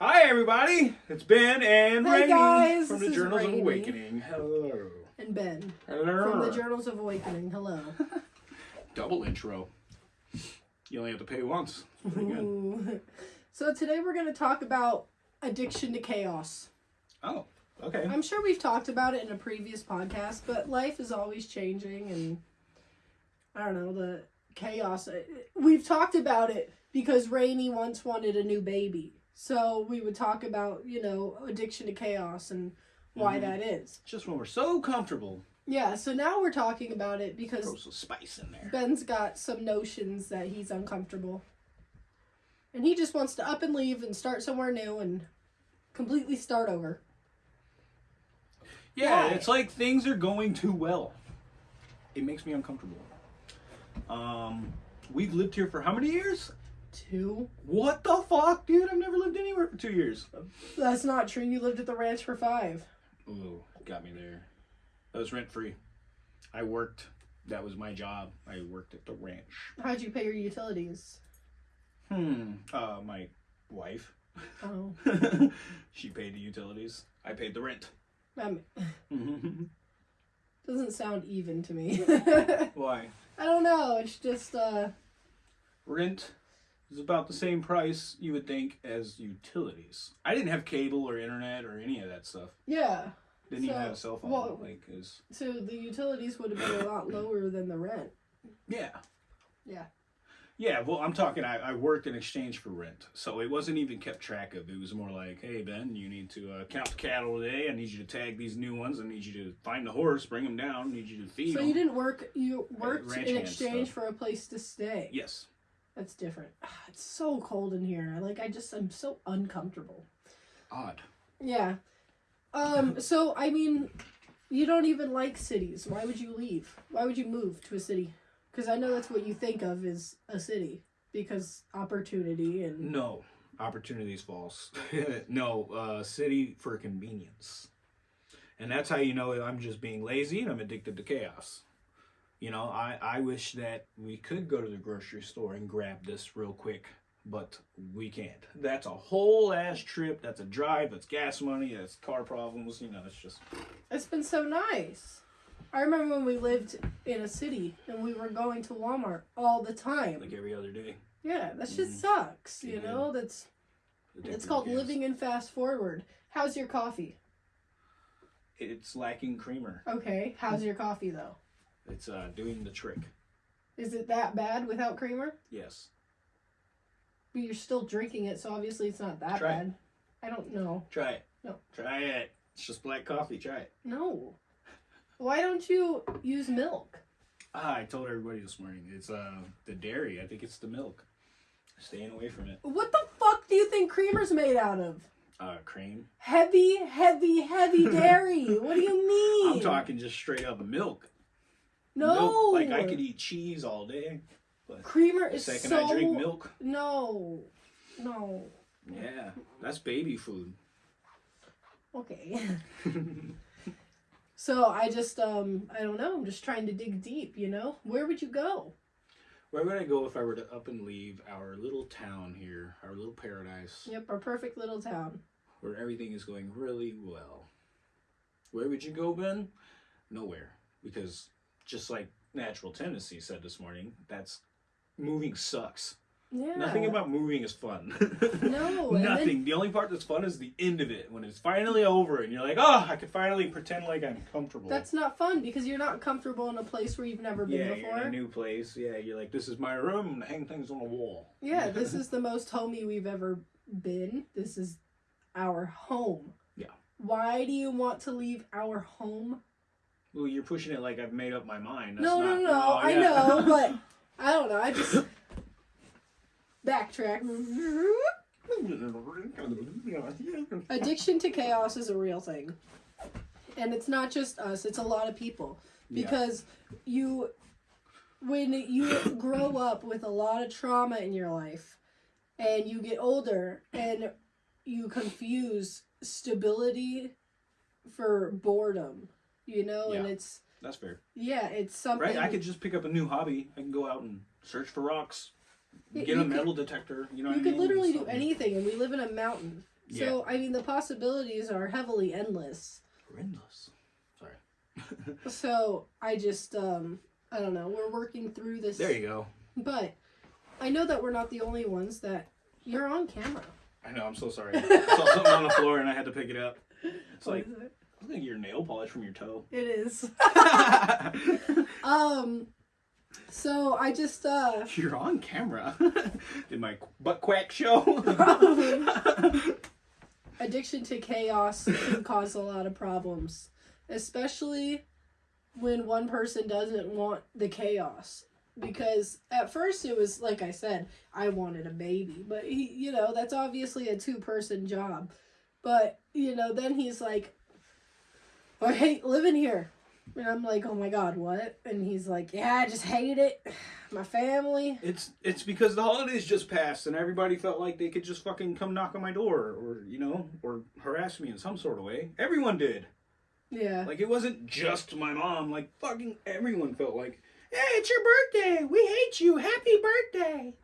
Hi, everybody. It's Ben and Rainey guys, from this the Journals Rainey. of Awakening. Hello. And Ben Hello. from the Journals of Awakening. Hello. Double intro. You only have to pay once. Pretty good. So today we're going to talk about addiction to chaos. Oh, okay. I'm sure we've talked about it in a previous podcast, but life is always changing and I don't know, the chaos. We've talked about it because Rainey once wanted a new baby. So we would talk about, you know, addiction to chaos and why Mhm. that is. Just when we're so comfortable, Yeah, so now we're talking about it because throw some spice in there. Ben's got some notions that he's uncomfortable. And he just wants to up and leave and start somewhere new and completely start over. Yeah, Why? it's like things are going too well. It makes me uncomfortable. Um, we've lived here for how many years? Two? What the fuck, dude? I've never lived anywhere for two years. That's not true. You lived at the ranch for five. Ooh, got me there. That was rent free. I worked. That was my job. I worked at the ranch. How'd you pay your utilities? Hmm. Uh, my wife. Oh, she paid the utilities. I paid the rent. um, Mm-hmm. doesn't sound even to me. Why? I don't know. It's just, uh, Rent is about the same price you would think as utilities. I didn't have cable or internet or any of that stuff. yeah. Didn't even have a cell phone. well- like, is So the utilities would have been a lot lower than the rent. yeah. Yeah. Yeah, well, I'm talking. I, I worked in exchange for rent, so it wasn't even kept track of. It was more like, "Hey Ben, you need to uh, count the cattle today. I need you to tag these new ones. I need you to find the horse, bring them down. I need you to feed So them." you didn't work, you worked in exchange for a place to stay. Yes. That's different. Ah, It's so cold in here. Like I just I'm so uncomfortable. Odd. Yeah. Um so I mean you don't even like cities. Why would you leave? Why would you move to a city? Cuz I know that's what you think of as a city because opportunity and No, opportunity's false. no, uh, city for convenience, and that's how you know I'm just being lazy and I'm addicted to chaos. You know, I, I wish that we could go to the grocery store and grab this real quick, but we can't. That's a whole ass trip. That's a drive. That's gas money. That's car problems. You know, it's just it's been so nice. I remember when we lived in a city and we were going to Walmart all the time. like every other day. Yeah, that shit Mhm. sucks, you Yeah. know? That's it's called living in fast forward. How's your coffee? It's lacking creamer. Okay, how's your coffee though? It's uh, doing the trick. Is it that bad without creamer? Yes. But you're still drinking it, so obviously it's not that Try it. bad. I don't know. Try it. No. Try it. It's just black coffee. Try it. No. Why don't you use milk? Ah, I told everybody this morning. It's uh the dairy. I think it's the milk. Staying away from it. What the fuck do you think creamer's made out of? Uh, cream. Heavy, heavy, heavy dairy. what do you mean? I'm talking just straight up milk. No. Milk, like I could eat cheese all day. But Creamer The is second so. I drink milk, No. No. yeah, that's baby food. Okay. so I just um I don't know. I'm just trying to dig deep. You know, where would you go? Where would I go if I were to up and leave our little town here, our little paradise, Yep, our perfect little town. where everything is going really well? Where would you go, Ben? Nowhere, because just like natural tendency said this morning, that's moving sucks. Yeah. Nothing about moving is fun. No, and then- Nothing. The only part that's fun is the end of it when it's finally over and you're like, oh, I can finally pretend like I'm comfortable. That's not fun because you're not comfortable in a place where you've never been yeah, before. a new place. Yeah, you're like, this is my room. Hang things on the wall. Yeah, this is the most homey we've ever been. This is our home. Yeah. Why do you want to leave our home? Well, you're pushing it like I've made up my mind. That's no, not, no, no. Oh, I yeah. know, but I don't know. I just backtrack. Addiction to chaos is a real thing. And it's not just us, it's a lot of people. Yeah. Because you when you grow up with a lot of trauma in your life and you get older and you confuse stability for boredom, you know, and it's That's fair. yeah, it's something Right? I could just pick up a new hobby. I can go out and search for rocks, Yeah, get a could- metal detector. You know, you what I could mean? literally do anything and we live in a mountain So I mean, the possibilities are heavily endless. Horrendous. Sorry. So I just um I don't know. We're working through this. There you go. But I know that we're not the only ones that you're on camera. I know. I'm so sorry. I saw something on the floor and I had to pick it up. It's What like it? I think your nail polish from your toe. It is. um. So I just uh You're on camera. Did my butt quack show? Probably. addiction to chaos can cause a lot of problems, especially when one person doesn't want the chaos. Because at first it was like I said, I wanted a baby, but he, you know, that's obviously a two-person job. But you know, then he's like, I hate living here. And I'm like, oh my god, what? And he's like, yeah, I just hate it. My family. It's it's because the holidays just passed and everybody felt like they could just fucking come knock on my door or you know or harass me in some sort of way. Everyone did. Yeah. Like it wasn't just my mom. Like fucking everyone felt like, hey, it's your birthday. We hate you. Happy birthday.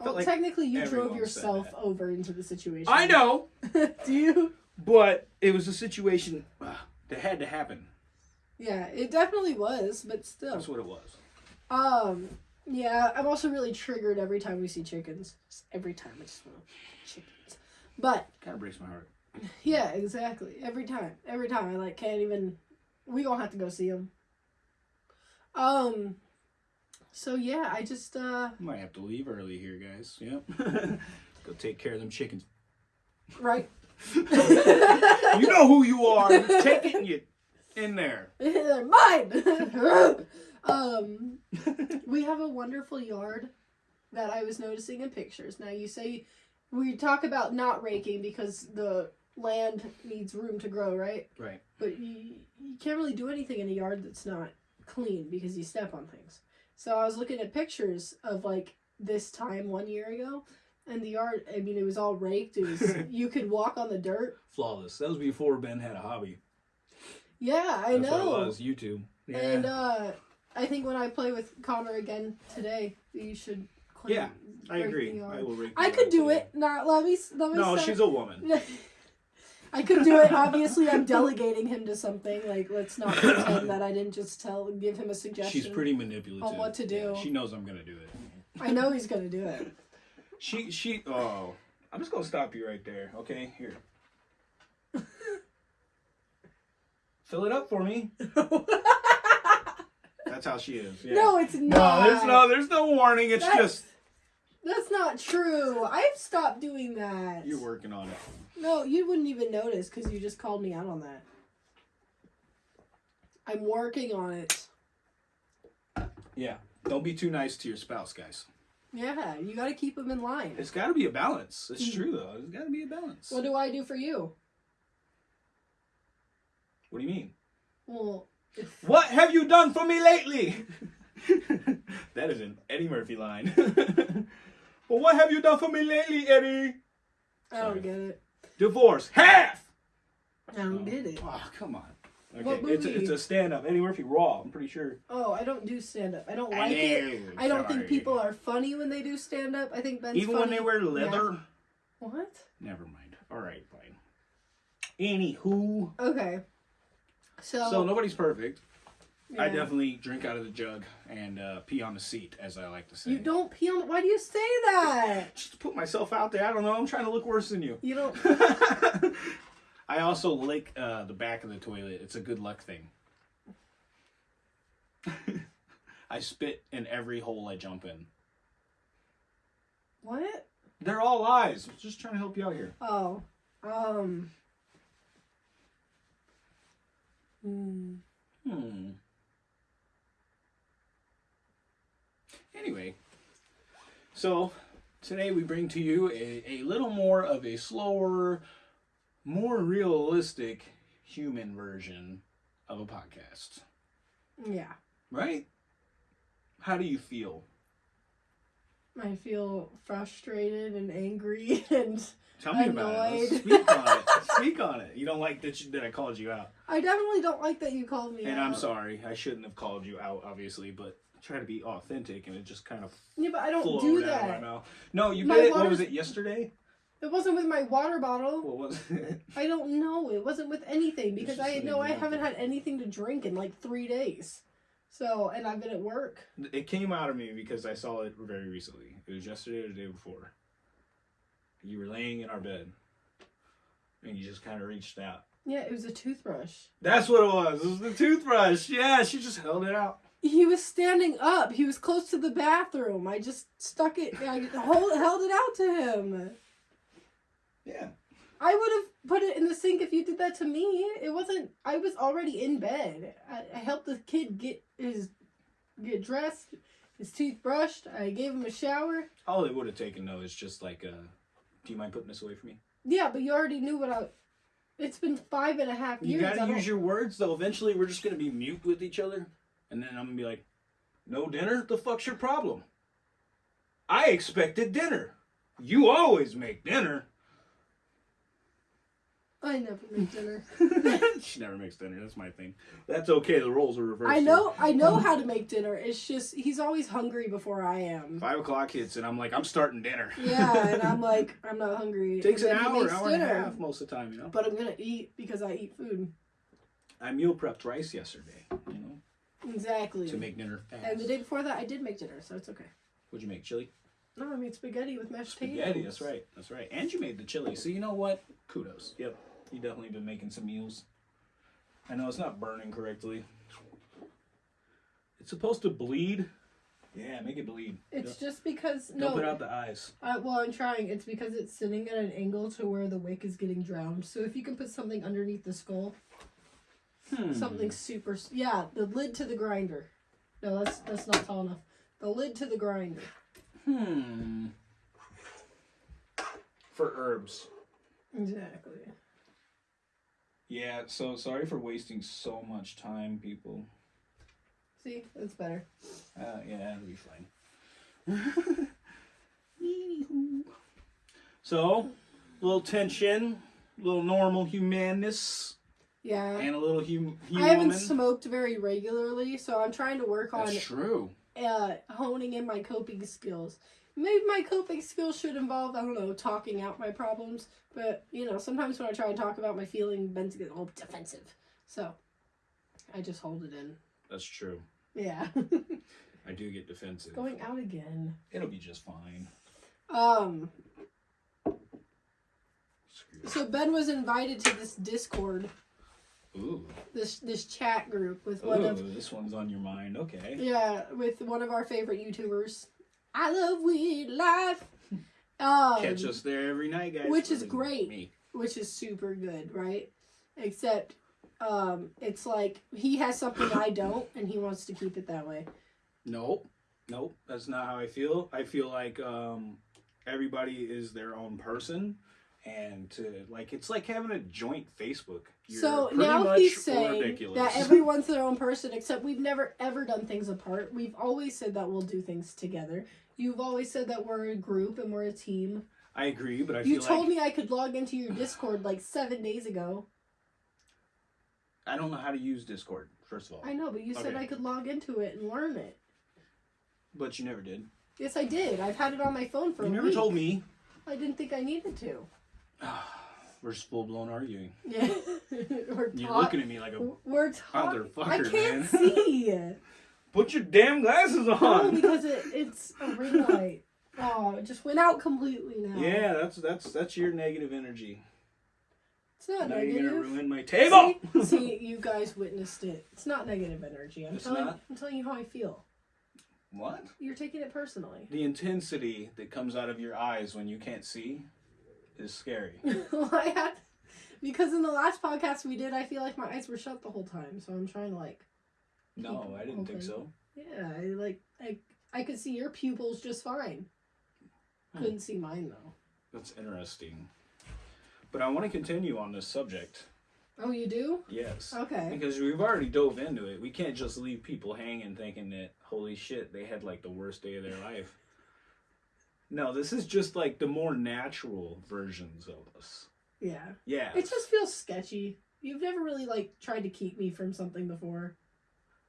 Well, like technically, you drove yourself over into the situation. I know, Do you? but it was a situation uh, that had to happen. Yeah, it definitely was, but still. That's what it was. Um, yeah, I'm also really triggered every time we see chickens. Just every time I just want chickens. But Kind of breaks my heart. yeah, exactly. Every time, every time I like can't even. We gonna have to go see them. Um. So yeah, I just uh Might have to leave early here, guys. Yep. Go take care of them chickens. right. You know who you are. Take it and you in there. Mine. um, we have a wonderful yard that I was noticing in pictures. Now you say we talk about not raking because the land needs room to grow, right? Right. But you, you can't really do anything in a yard that's not clean because you step on things. So I was looking at pictures of like this time one year ago, and the yard. I mean, it was all raked. It was you could walk on the dirt. Flawless. That was before Ben had a hobby. Yeah, I That's know. what it was. YouTube. Yeah. And uh, I think when I play with Connor again today, you should. Clean, Yeah, I agree. I will rake I could do today. it. Not let me. Let me. No, say- she's a woman. I could do it. Obviously, I'm delegating him to something. Like, let's not pretend that I didn't just tell, give him a suggestion. She's pretty manipulative. on what to do. Yeah, she knows I'm gonna do it. I know he's gonna do it. She she oh I'm just gonna stop you right there, okay? Here. Fill it up for me. That's how she is. Yeah. No, it's not. No, there's no there's no warning. It's That's- just That's not true. I've stopped doing that. you're working on it. No, you wouldn't even notice because you just called me out on that. I'm working on it. Yeah. Don't be too nice to your spouse, guys. Yeah, you got to keep them in line. It's got to be a balance. It's Mm. true though. It's got to be a balance. What do I do for you? What do you mean? Well, if, What have you done for me lately? that is an Eddie Murphy line. well, what have you done for me lately, Eddie? I don't Sorry. get it. Divorce half. I don't get it. Oh, come on. Okay, What it's a, movie? it's a stand up. Eddie Murphy Raw. I'm pretty sure. Oh, I don't do stand up. I don't I like it. know, I don't think people are funny when they do stand up. I think Ben's Even when they wear leather. What? Never mind. All right, fine. Anywho, Okay. So, so nobody's perfect. I definitely drink out of the jug and uh, pee on the seat, as I like to say. You don't pee on. Why do you say that? Just to put myself out there. I don't know. I'm trying to look worse than you. You don't. I also lick uh, the back of the toilet. It's a good luck thing. I spit in every hole I jump in. What? They're all lies. I'm just trying to help you out here. Oh. Um. Hmm. Hmm. Anyway, so today we bring to you a, a little more of a slower, more realistic human version of a podcast. Yeah. Right? How do you feel? I feel frustrated and angry and Tell me about it. Let's Annoyed. speak on it. Speak on it. You don't like that, you, that I called you out. I definitely don't like that you called me And out. I'm sorry. I shouldn't have called you out, obviously, but I try to be authentic and it just kind of Yeah, but I don't do out of my that. No, you My did it. What was it, yesterday? It wasn't with my water bottle. What was it? I don't know. It wasn't with anything because I know I haven't had anything to drink in like three days. So, and I've been at work. It came out of me because I saw it very recently. It was yesterday or the day before. You were laying in our bed, and you just kind of reached out. Yeah, it was a toothbrush. That's what it was. It was the toothbrush. Yeah, she just held it out. He was standing up. He was close to the bathroom. I just stuck it. I hold, held it out to him. Yeah. I would have put it in the sink if you did that to me. It wasn't. I was already in bed. I, I helped the kid get his get dressed, his teeth brushed. I gave him a shower. All it would have taken though is just like, uh, do you mind putting this away from me? Yeah, but you already knew what I. It's been five and a half You years. You gotta use your words though. Eventually, we're just gonna be mute with each other, and then I'm gonna be like, "No dinner? The fuck's your problem?" I expected dinner. You always make dinner. I never make dinner. she never makes dinner. That's my thing. That's okay. The roles are reversed. I know. I know how to make dinner. It's just he's always hungry before I am. Five o'clock hits, and I'm like, I'm starting dinner. Yeah, and I'm like, I'm not hungry. takes an And then he hour, hour and a half most of the time. You know. But I'm gonna eat because I eat food. I meal prepped rice yesterday. You know, Exactly. to make dinner fast. and the day before that, I did make dinner, so it's okay. What'd you make? Chili. No, I made spaghetti with mashed potatoes. Spaghetti. That's right. That's right. And you made the chili. So you know what? Kudos. Yep. You definitely been making some meals. I know it's not burning correctly. It's supposed to bleed. Yeah, make it bleed. It's just because Don't no. put out the eyes. Uh, well, I'm trying. It's because it's sitting at an angle to where the wick is getting drowned. So if you can put something underneath the skull, Hmm. something super. Yeah, the lid to the grinder. No, that's that's not tall enough. The lid to the grinder. Hmm. For herbs. Exactly. Yeah, so sorry for wasting so much time, people. See, that's better. Uh, yeah, it'll be fine. So, little tension, a little normal humanness, Yeah. and a little hum- I haven't human. smoked very regularly, so I'm trying to work on That's true. uh, honing in my coping skills. Maybe my coping skills should involve, I don't know, talking out my problems. But, you know, sometimes when I try and talk about my feeling, Ben's get all defensive. So, I just hold it in. That's true. Yeah. I do get defensive. Going out again. It'll be just fine. Um, so Ben was invited to this Discord, Ooh. this this chat group with one of Ooh, this one's on your mind. Okay. Yeah, with one of our favorite YouTubers. I love weed life. Um, Catch us there every night, guys. which is great. Me. which is super good, right? Except, um, it's like he has something I don't, and he wants to keep it that way. Nope. Nope. That's not how I feel. I feel like um, everybody is their own person. And to like, it's like having a joint Facebook. You're so now he's saying ridiculous. that everyone's their own person, except we've never ever done things apart. We've always said that we'll do things together. You've always said that we're a group and we're a team. I agree, but I You told like me I could log into your Discord like seven days ago. I don't know how to use Discord. First of all, I know, but you said I could log into it and learn it. but you never did. Yes, I did. I've had it on my phone for You never week. told me. I didn't think I needed to. We're just full blown arguing. Yeah, we're You're looking at me like a We're talking. motherfucker, I can't man. see. Put your damn glasses on. no, because it, it's a ring light. Oh, it just went out completely now. yeah, that's that's that's your negative energy. it's not now you're gonna ruin my table. See, see, you guys witnessed it. It's not negative energy. I'm It's telling. not? I'm telling you how I feel. what? You're taking it personally. The intensity that comes out of your eyes when you can't see is scary. I had because in the last podcast we did, I feel like my eyes were shut the whole time. So I'm trying to like. No, I didn't think so. Yeah, I like I I could see your pupils just fine. Hmm. Couldn't see mine though. That's interesting. But I want to continue on this subject. Oh, you do? Yes. Okay. Because we've already dove into it. We can't just leave people hanging thinking that, holy shit, they had like the worst day of their life. No, this is just like the more natural versions of us. Yeah. Yeah. It just feels sketchy. You've never really like tried to keep me from something before.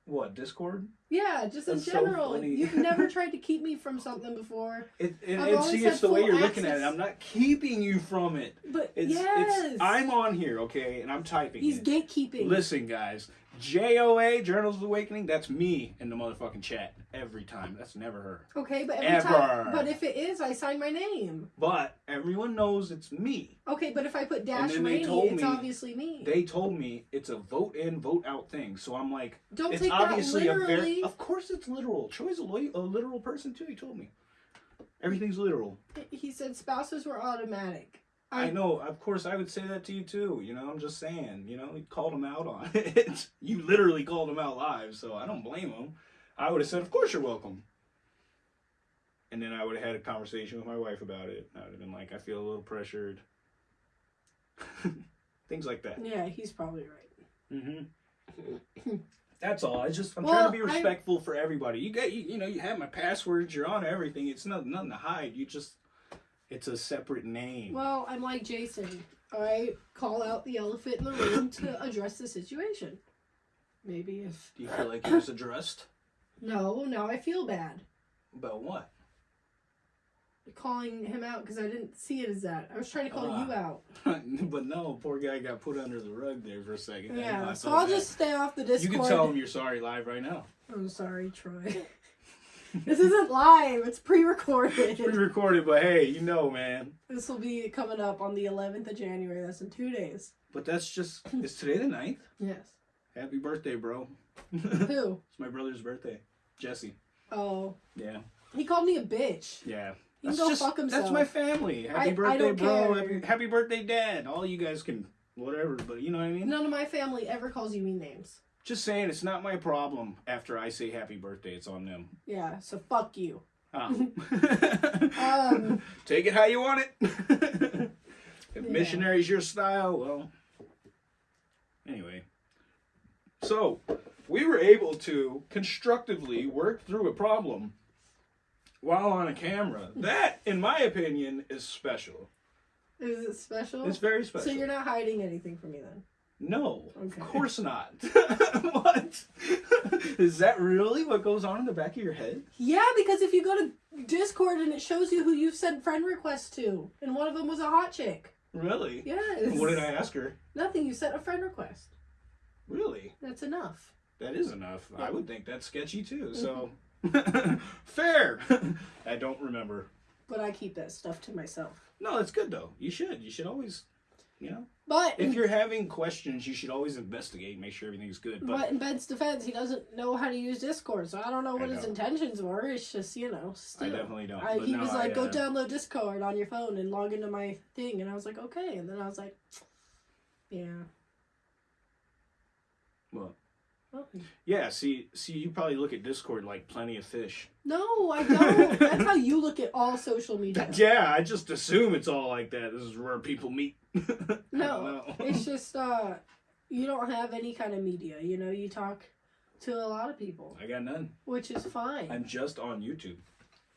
What Discord? Yeah, just in That's so general. funny. You've never tried to keep me from something before. It, and, I've and see, had it's the way you're looking at it. access. I'm not keeping you from it. But It's, yes, it's I'm on here, okay, and I'm typing. he's it. gatekeeping. Listen, guys, JOA Journals of Awakening. That's me in the motherfucking chat every time. That's never her. Okay, but every Ever. time, but if it is, I sign my name. But everyone knows it's me. Okay, but if I put dash Rainey, it's me- obviously me. They told me it's a vote in, vote out thing. So I'm like, Don't it's take that obviously a literally. very. Of course, it's literal. Troy's a, a literal person too. He told me everything's literal. He said spouses were automatic. I know. Of course, I would say that to you too. You know, I'm just saying. You know, you called him out on it. you literally called him out live, so I don't blame him. I would have said, "Of course you're welcome." And then I would have had a conversation with my wife about it. I would have been like, "I feel a little pressured." Things like that. Yeah, he's probably right. Mm-hmm. That's all. I just I'm Well, trying to be I- respectful for everybody. You get you, you know you have my passwords. You're on everything. It's nothing nothing to hide. You just it's a separate name. Well, I'm like Jason. I call out the elephant in the room to address the situation. Maybe if Do you feel like it was addressed? no, now I feel bad About what? calling him out because I didn't see it as that. I was trying to call Ah. you out. but no, poor guy got put under the rug there for a second. Yeah, so I'll bad. just stay off the Discord. You can tell him you're sorry live right now. I'm sorry, Troy. this isn't live. It's pre-recorded. Pre-recorded, but hey, you know, man. This will be coming up on the 11th of January. That's in two days. But that's just it's today the 9th. Yes. Happy birthday, bro. Who? it's my brother's birthday. Jesse. Oh, Yeah. he called me a bitch. Yeah. He can go just fuck himself. that's my family. Happy I- I birthday, don't bro. Happy, happy birthday, dad. All you guys can whatever, but you know what I mean? None of my family ever calls you mean names. Just saying it's not my problem after I say happy birthday. It's on them. Yeah, so fuck you. Oh. Um, Take it how you want it. if Yeah. missionary's your style, well. Anyway. So, we were able to constructively work through a problem while on a camera. That, in my opinion, is special. Is it special? It's very special. So you're not hiding anything from me then? No, Okay. of course not. what? is that really what goes on in the back of your head? Yeah, because if you go to Discord and it shows you who you've sent friend requests to, and one of them was a hot chick. Really? Yes. What did I ask her? Nothing. You sent a friend request. Really? That's enough. That is enough. I would think that's sketchy too. So mm-hmm. fair. I don't remember. But I keep that stuff to myself. No, that's good though. You should. You should always, you know, But if you're having questions, you should always investigate, and make sure everything's good. but But in Ben's defense, he doesn't know how to use Discord, so I don't know what his intentions were. It's just you know, I definitely don't. I, he no, was like, I, "Go uh, download Discord on your phone and log into my thing," and I was like, "Okay." And then I was like, "Yeah." Well, Oh. yeah. See, see, you probably look at Discord like plenty of fish. No, I don't. That's how you look at all social media. Yeah, I just assume it's all like that. This is where people meet. No, it's just uh, you don't have any kind of media. You know, you talk to a lot of people, I got none. which is fine. I'm just on YouTube.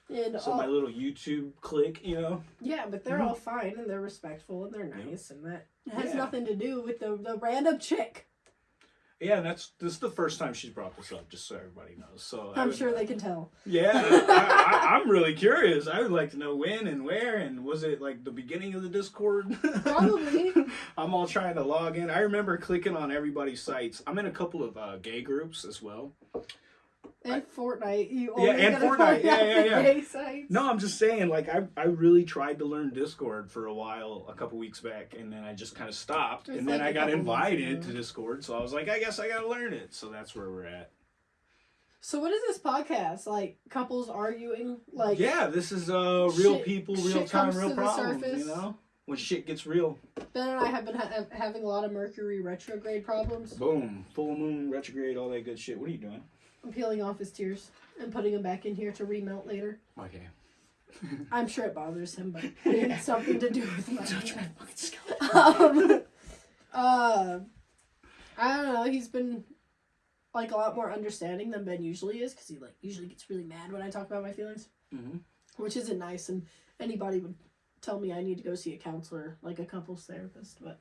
and So all- my little YouTube click, you know. yeah, but they're Mhm. all fine and they're respectful and they're Yeah. nice, and that has Yeah. nothing to do with the the random chick. Yeah, and that's this is the first time she's brought this up, just so everybody knows. So I'm would- sure they can tell. Yeah, I, I, I'm really curious. I would like to know when and where, and was it like the beginning of the Discord? Probably. I'm all trying to log in. I remember clicking on everybody's sites. I'm in a couple of uh, gay groups as well. And Fortnite, you Yeah, and Fortnite. find Yeah, yeah, yeah. sites. No, I'm just saying, like I, I really tried to learn Discord for a while, a couple weeks back, and then I just kind of stopped. It's and then like I a got invited to Discord, so I was like, I guess I gotta learn it. So that's where we're at. So what is this podcast? Like couples arguing? Like yeah, this is uh real shit- people, real time, real problems. surface. You know, when shit gets real. Ben and I have been ha- having a lot of Mercury retrograde problems. Boom, full moon, retrograde, all that good shit. What are you doing? I'm peeling off his tears and putting them back in here to remelt later. Okay. I'm sure it bothers him, but it had something to do with my. Touch my fucking scalp. um, uh, I don't know. He's been like a lot more understanding than Ben usually is because he like usually gets really mad when I talk about my feelings, Mhm. which isn't nice. And anybody would tell me I need to go see a counselor, like a couples therapist, but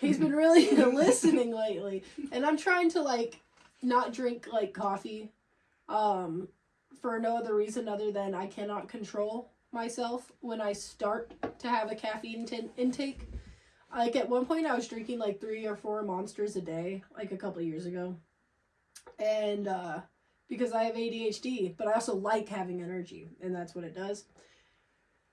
he's been really listening lately, and I'm trying to like not drink like coffee um for no other reason other than I cannot control myself when I start to have a caffeine intake. Like at one point I was drinking like 3 or 4 monsters a day like a couple years ago. And uh because I have ADHD, but I also like having energy and that's what it does.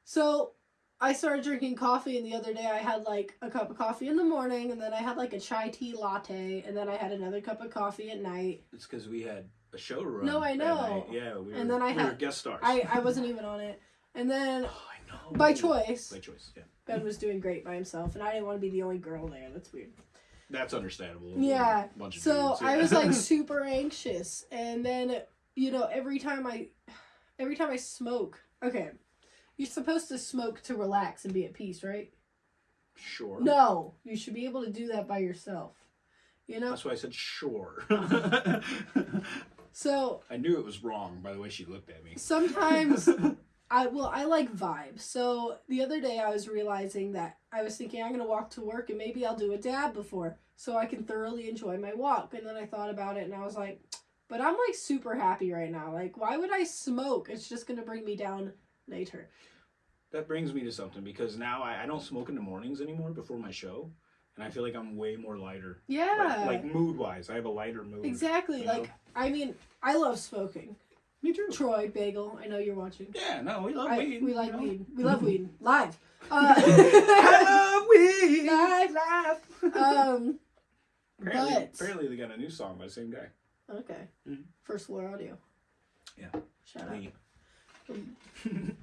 So I started drinking coffee, and the other day I had like a cup of coffee in the morning, and then I had like a chai tea latte, and then I had another cup of coffee at night. It's because we had a show run. No, I know. Yeah, we were, And then I we were had- guest stars. I, I wasn't even on it. And then Oh, I know. by choice, By choice, yeah. Ben was doing great by himself, and I didn't want to be the only girl there. That's weird. That's understandable. Yeah, So dudes, I was like super anxious, and then you know every time I, every time I smoke, okay, you're supposed to smoke to relax and be at peace, right? sure. No, you should be able to do that by yourself. You know. That's why I said sure. So I knew it was wrong by the way she looked at me. sometimes I well I like vibes. So the other day I was realizing that I was thinking I'm gonna walk to work and maybe I'll do a dab before so I can thoroughly enjoy my walk. And then I thought about it and I was like, but I'm like super happy right now. Like why would I smoke? It's just gonna bring me down later. That brings me to something because now I, I don't smoke in the mornings anymore before my show, and I feel like I'm way more lighter. Yeah. Like, like mood wise, I have a lighter mood. exactly. you Like? I mean, I love smoking. Me too. Troy Bagel, I know you're watching. Yeah, no, we love I- weed. we like you know? weed. We love weed. Live. Uh, I love weed. Live. um apparently, but- apparently they got a new song by the same guy. Okay. Mhm. First floor audio. Yeah. Shout out. Weed.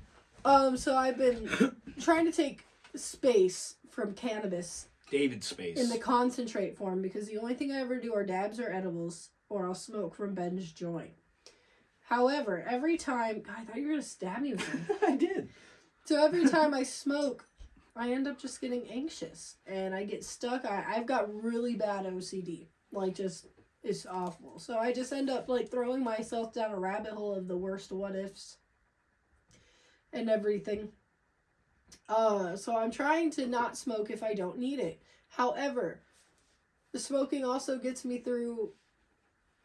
Um, so I've been trying to take space from cannabis David Space. in the concentrate form because the only thing I ever do are dabs or edibles, or I'll smoke from Ben's joint. However, every time God, I thought you were gonna stab me with something. I did. So every time I smoke, I end up just getting anxious and I get stuck. I, I've got really bad OCD. Like just it's awful. So I just end up like throwing myself down a rabbit hole of the worst what ifs and everything. Uh so I'm trying to not smoke if I don't need it. However, the smoking also gets me through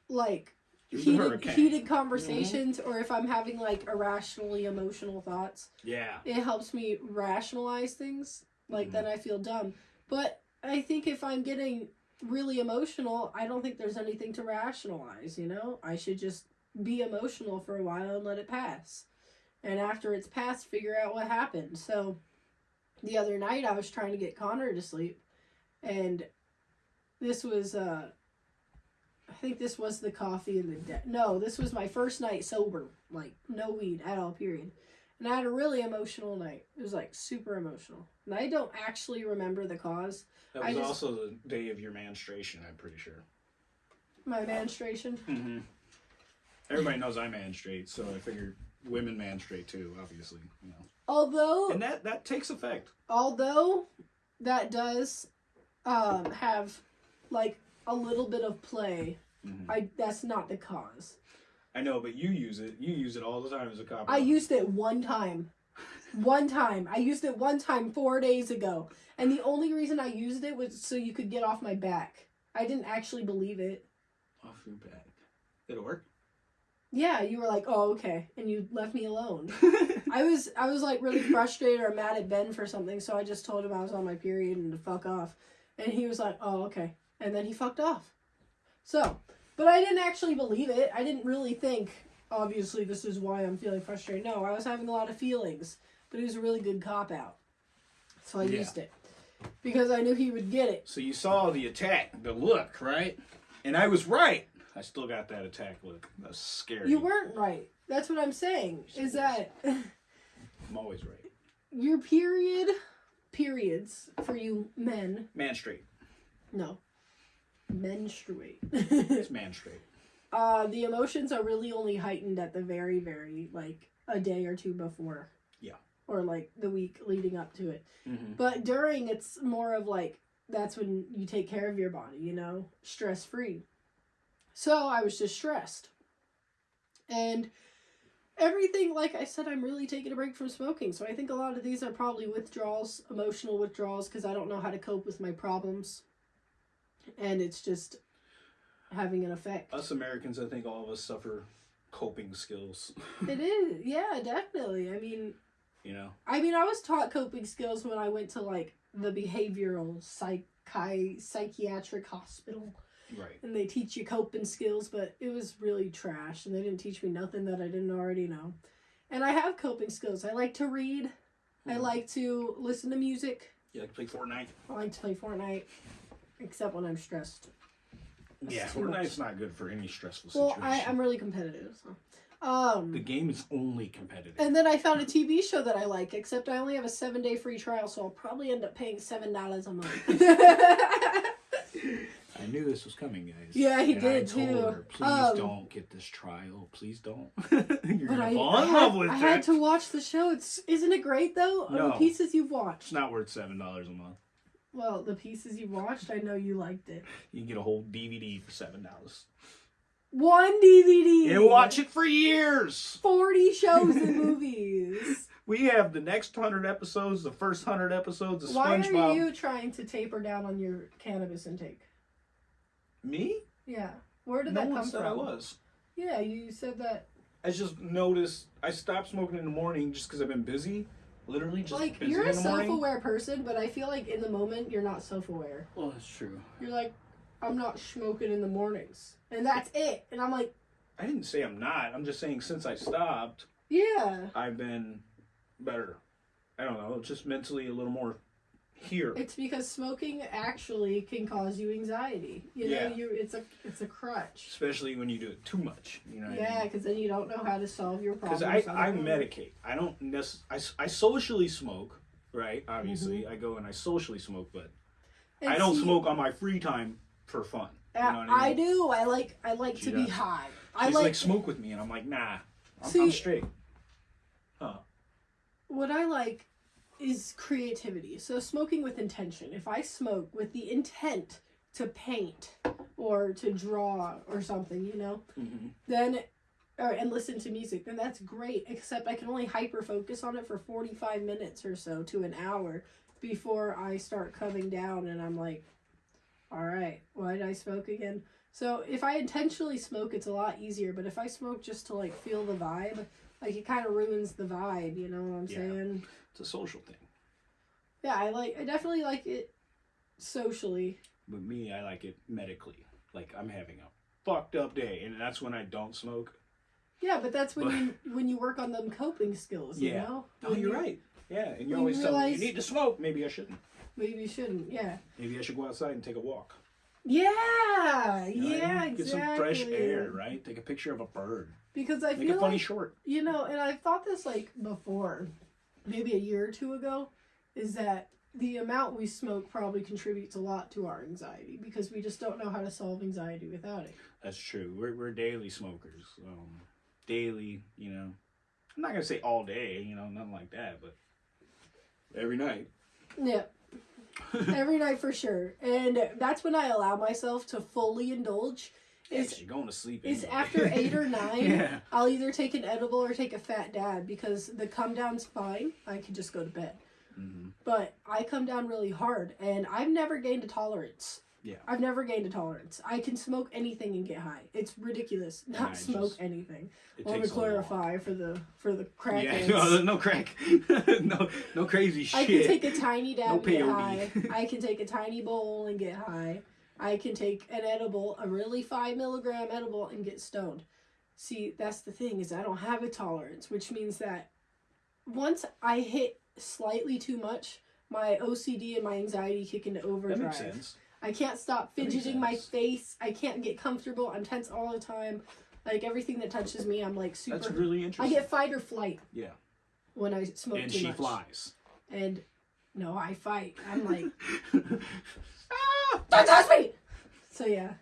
like heated, heated conversations or if I'm having like irrationally emotional thoughts Yeah. it helps me rationalize things like Mhm. then i feel dumb but i think if i'm getting really emotional i don't think there's anything to rationalize you know i should just be emotional for a while and let it pass and after it's passed figure out what happened so the other night i was trying to get connor to sleep and this was uh i think this was the coffee and the de- no this was my first night sober like no weed at all period and I had a really emotional night. It was like super emotional. And I don't actually remember the cause. That was just- also the day of your menstruation, I'm pretty sure. My menstruation. Mm-hmm. Everybody knows I menstruate, so I figured women man straight too, obviously. You know. Although And that, that takes effect. although that does um have like a little bit of play, Mhm. I that's not the cause. I know, but you use it. You use it all the time as a cop. I used it one time. One time. I used it one time 4 days ago. And the only reason I used it was so you could get off my back. I didn't actually believe it. off your back. Did it work? Yeah, you were like, "Oh, okay." And you left me alone. I was I was like really frustrated or mad at Ben for something, so I just told him I was on my period and to fuck off. And he was like, "Oh, okay." And then he fucked off. So, but I didn't actually believe it. I didn't really think, obviously, this is why I'm feeling frustrated. No, I was having a lot of feelings, but it was a really good cop out. So I Yeah. used it because I knew he would get it. so you saw the attack, the look, right? And I was right. I still got that attack look. That's scary. You weren't right. That's what I'm saying. Is that I'm always right. your period periods for you men Man straight. No. Menstruate. It's menstruate. uh, the emotions are really only heightened at the very, very, like, a day or two before. Yeah. Or, like, the week leading up to it. Mm-hmm. But during, it's more of, like, that's when you take care of your body, you know? Stress free. So I was just stressed. And everything, like I said, I'm really taking a break from smoking. So I think a lot of these are probably withdrawals, emotional withdrawals, because I don't know how to cope with my problems. And it's just having an effect. Us Americans, I think all of us suffer coping skills. It is, yeah, definitely. I mean, You know, I mean, I was taught coping skills when I went to like the behavioral psychi psychiatric hospital, right? and they teach you coping skills, but it was really trash, and they didn't teach me nothing that I didn't already know. And I have coping skills. I like to read. I Mhm. like to listen to music. You like to play Fortnite? I like to play Fortnite, except when I'm stressed. That's yeah, too much. Fortnite's not good for any stressful Well, situation. I, I'm really competitive. So. Um, The game is only competitive. And then I found a TV show that I like, except I only have a seven day free trial, so I'll probably end up paying seven dollars a month. I knew this was coming, guys. Yeah, he And I did, told too. Her, Please Um, don't get this trial. Please don't. You're gonna I, fall I, in had, love with I it. I had to watch the show. It's isn't it great though? No. The pieces you've watched. It's not worth seven dollars a month. Well, the pieces you've watched, I know you liked it. You can get a whole DVD for seven dollars One DVD. and watch it for years. Forty shows and movies. We have the next hundred episodes, the first hundred episodes of Why SpongeBob. are you trying to taper down on your cannabis intake? Me? Yeah. Where did no that one come said from? I was. Yeah, you said that. I just noticed I stopped smoking in the morning just because I've been busy. Literally just like busy you're a in the self-aware person, but I feel like in the moment you're not self-aware. Well, that's true. You're like, I'm not smoking in the mornings, and that's it. And I'm like, I didn't say I'm not. I'm just saying since I stopped, yeah, I've been better. I don't know, just mentally a little more here. it's because smoking actually can cause you anxiety. You know, Yeah. you it's a it's a crutch. Especially when you do it too much. You know what I Yeah, mean? because then you don't know how to solve your problems. Because I, I medicate. I don't necess- I, I socially smoke, right? Obviously. Mm-hmm. I go and I socially smoke, but And I don't see, smoke on my free time for fun. You know I, I do. I like I like She to be does. high. I like, like, smoke with me, and I'm like, nah, I'm, See- I'm straight. Huh. What I like is creativity. So smoking with intention. If I smoke with the intent to paint or to draw or something, you know, hmm then or and listen to music, then that's great. Except I can only hyper focus on it for 45 minutes or so to an hour before I start coming down and I'm like, all right, why did I smoke again? So if I intentionally smoke, it's a lot easier. But if I smoke just to like feel the vibe, like it kind of ruins the vibe. You know what I'm Yeah. saying? It's a social thing. Yeah, I like. I definitely like it socially. But me, I like it medically. Like I'm having a fucked up day, and that's when I don't smoke. Yeah, but that's when you when you work on them coping skills. You Yeah. know. Oh, When you're you- right. Yeah, and you always you tell me you need to smoke. Maybe I shouldn't. Maybe you shouldn't. Yeah. Maybe I should go outside and take a walk. Yeah. You know yeah. mean? Exactly. Get some fresh air, right? Take a picture of a bird. Because I Make feel a funny like short. you know, and I've thought this like before, maybe a year or two ago, is that the amount we smoke probably contributes a lot to our anxiety because we just don't know how to solve anxiety without it. That's true. We're we're daily smokers. Um, daily, you know. I'm not gonna say all day, you know, nothing like that, but every night. Yeah. Every night for sure. And that's when I allow myself to fully indulge. Yeah, you're going to sleep. is after eight or nine, yeah. I'll either take an edible or take a fat dab because the come down's fine. I can just go to bed. hmm But I come down really hard and I've never gained a tolerance. Yeah. I've never gained a tolerance. I can smoke anything and get high. It's ridiculous. Not I smoke just- anything. I want to takes a lot. clarify for the for the crack. Yeah, no, no crack, no, no crazy shit. I can take a tiny dab No and get high. I can take a tiny bowl and get high. I can take an edible, a really five milligram edible, and get stoned. See, that's the thing is I don't have a tolerance, which means that once I hit slightly too much, my OCD and my anxiety kick into that overdrive. makes sense. I can't stop fidgeting my face. I can't get comfortable. I'm tense all the time. Like everything that touches me, I'm like super. That's really interesting. I get fight or flight yeah, when I smoke and too she much. flies. And no, I fight. I'm like, Ah! don't touch me. So yeah.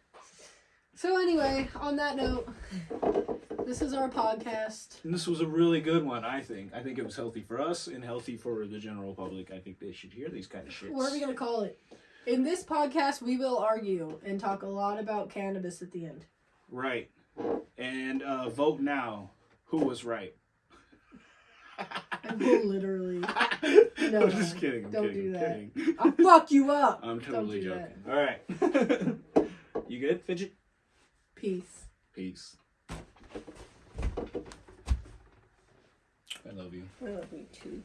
So anyway, on that note, this is our podcast. And this was a really good one, I think. I think it was healthy for us and healthy for the general public. I think they should hear these kind of shits. What are we gonna call it? In this podcast, we will argue and talk a lot about cannabis at the end. Right. And uh, vote now. Who was right? I will literally. No, I'm just kidding. I'm don't kidding, do I'm that. kidding. I'll fuck you up. I'm totally do joking. All right. you good, Fidget? Peace. Peace. I love you. I love you too.